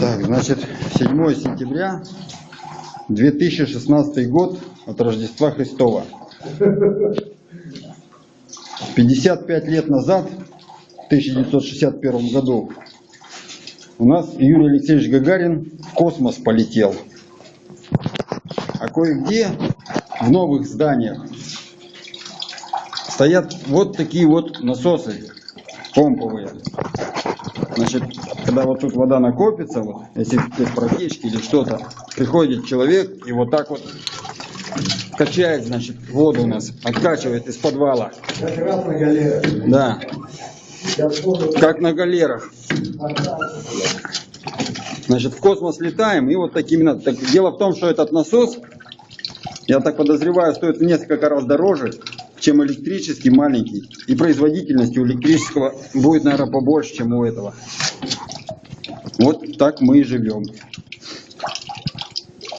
Так, значит, 7 сентября 2016 год от Рождества Христова. 55 лет назад, в 1961 году, у нас Юрий Алексеевич Гагарин в космос полетел. А кое-где в новых зданиях стоят вот такие вот насосы помповые. Значит, когда вот тут вода накопится, вот, если есть протечки или что-то, приходит человек и вот так вот качает, значит, воду у нас, откачивает из подвала. Как раз на галерах. Да, как на галерах. Значит, в космос летаем и вот такими... на- Так, дело в том, что этот насос, я так подозреваю, стоит в несколько раз дороже, чем электрический маленький. И производительность у электрического будет, наверное, побольше, чем у этого. Вот так мы и живем.